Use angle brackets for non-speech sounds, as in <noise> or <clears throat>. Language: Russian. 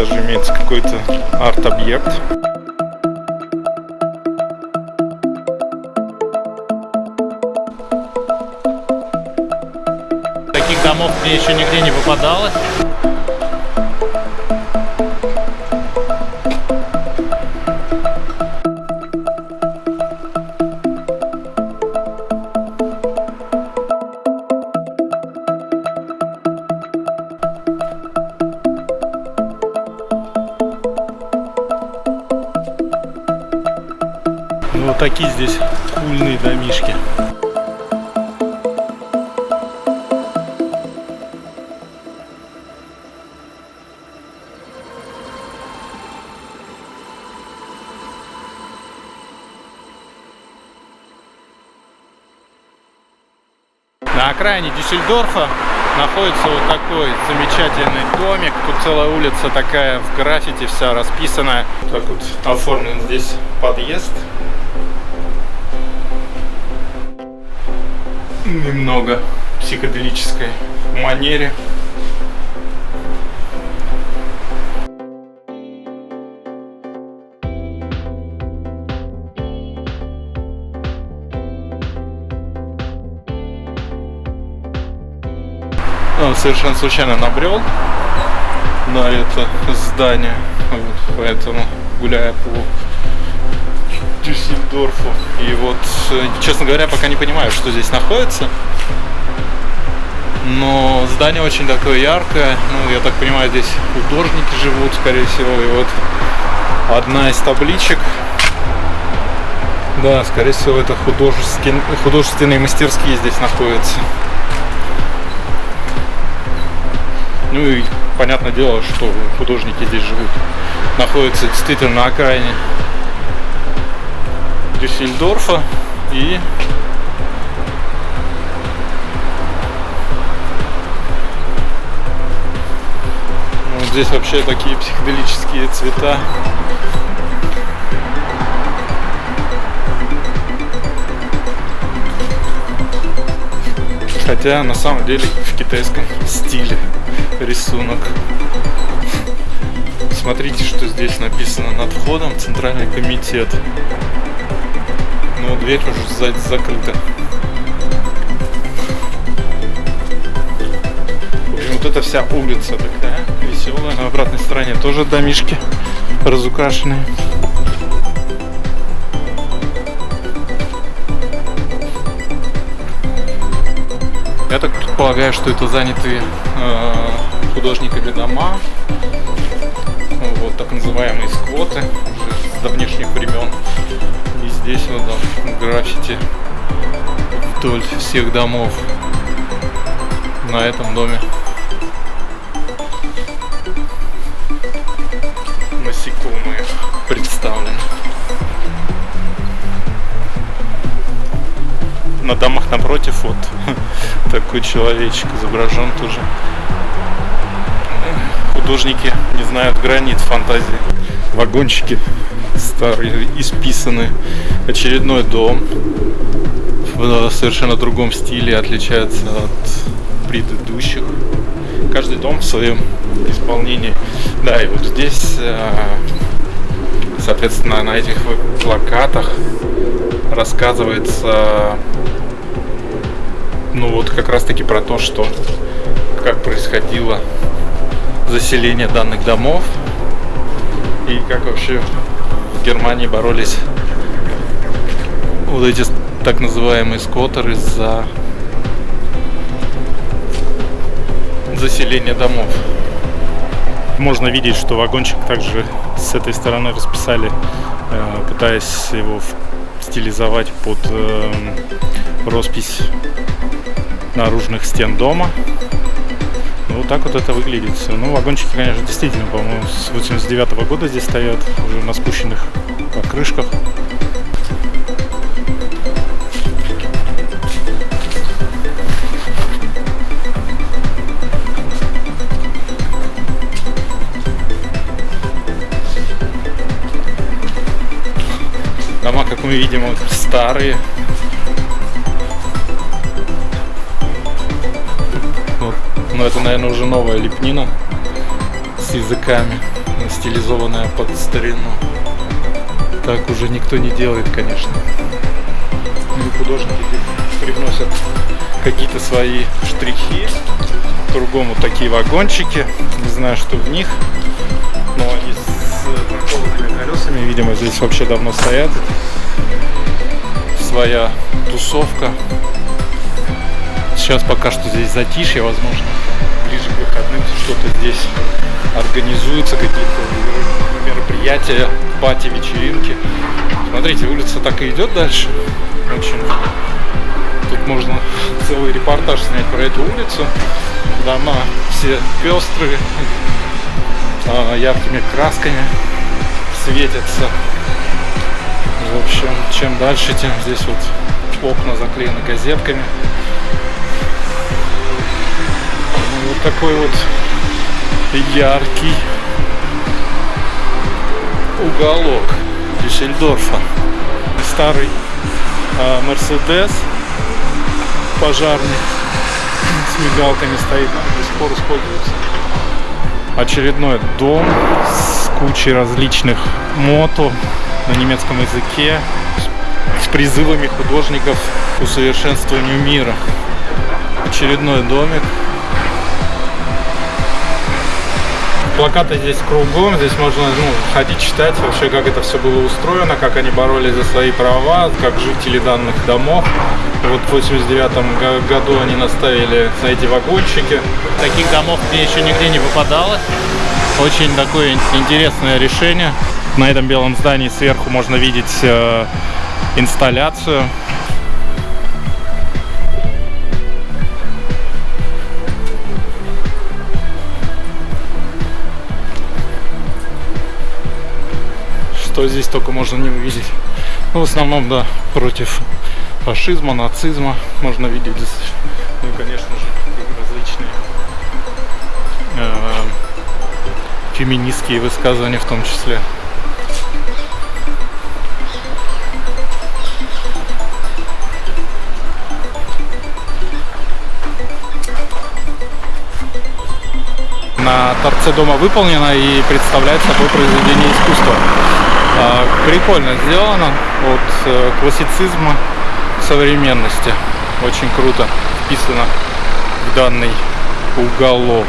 даже имеется какой-то арт-объект. Таких домов мне еще нигде не попадалось. Такие здесь кульные домишки. На окраине Дюссельдорфа находится вот такой замечательный домик. Тут целая улица такая в граффити вся расписанная. Так вот оформлен здесь подъезд. Немного психоделической манере. Он совершенно случайно набрел на это здание, вот, поэтому гуляя по Дюссельдорфу. И вот, э, честно говоря, пока не понимаю, что здесь находится. Но здание очень такое яркое. Ну, я так понимаю, здесь художники живут, скорее всего. И вот одна из табличек. Да, скорее всего, это художественные, художественные мастерские здесь находятся. Ну и понятное дело, что художники здесь живут. Находятся действительно на окраине Дюссельдорфа и вот здесь вообще такие психоделические цвета. Хотя на самом деле в китайском стиле рисунок. Смотрите, что здесь написано над входом Центральный комитет. Дверь уже сзади закрыта. Общем, вот эта вся улица такая веселая. На обратной стороне тоже домишки разукрашенные. Я так предполагаю, что это занятые э, художниками дома. Вот так называемые сквоты уже с давнешних времен. И здесь вот да, граффити вдоль всех домов на этом доме. Насекомые представлены. на домах напротив вот <laughs> такой человечек изображен тоже. Художники не знают границ фантазии. Вагончики старые, исписаны. Очередной дом в совершенно другом стиле, отличается от предыдущих. Каждый дом в своем исполнении. Да, и вот здесь, э, соответственно, на этих плакатах рассказывается ну вот как раз таки про то, что как происходило заселение данных домов и как вообще в Германии боролись вот эти так называемые скоттеры за заселение домов. Можно видеть, что вагончик также с этой стороны расписали, э, пытаясь его стилизовать под эм, роспись наружных стен дома. Ну, вот так вот это выглядит все. Ну, вагончики, конечно, действительно, по-моему, с 89 -го года здесь стоят, уже на спущенных покрышках. Дома, как мы видим, вот старые, Но это, наверное, уже новая лепнина с языками. стилизованная под старину. Так уже никто не делает, конечно. Ну и художники привносят какие-то свои штрихи. Кругом вот такие вагончики. Не знаю, что в них. Но они с проколотыми колесами, видимо, здесь вообще давно стоят. Своя тусовка. Сейчас пока что здесь затишье, возможно, ближе к выходным что-то здесь организуются, какие-то мероприятия, пати, вечеринки. Смотрите, улица так и идет дальше. Очень. Тут можно <laughs> целый репортаж снять про эту улицу. Дома все пестрые, а, яркими красками светятся. В общем, чем дальше, тем здесь вот окна заклеены газетками. Вот такой вот яркий уголок Дюссельдорфа. Старый а, Мерседес пожарный <clears throat> с мигалками стоит, до сих пор используется. Очередной дом с кучей различных мото на немецком языке с призывами художников к усовершенствованию мира. Очередной домик. Плакаты здесь кругом, здесь можно ну, ходить читать вообще, как это все было устроено, как они боролись за свои права, как жители данных домов. Вот в 89 го- году они наставили на эти вагончики. Таких домов мне еще нигде не попадалось. Очень такое интересное решение. На этом белом здании сверху можно видеть э, инсталляцию. Что здесь только можно не увидеть. Ну, в основном, да, против фашизма, нацизма можно видеть здесь. Ну конечно же, различные э, феминистские высказывания в том числе. На торце дома выполнено и представляет собой произведение искусства. А, Прикольно сделано от э, классицизма к современности. Очень круто вписано в данный уголок.